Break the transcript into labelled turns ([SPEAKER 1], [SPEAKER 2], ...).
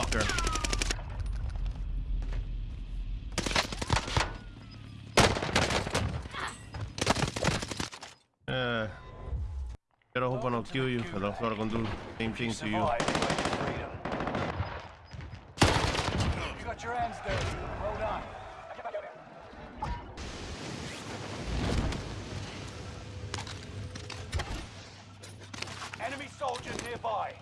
[SPEAKER 1] motherfucker. Uh, better hope I don't kill you, because I'm sort gonna do the same thing to you.
[SPEAKER 2] You. You got your hands dirty. Well done. Enemy soldiers nearby.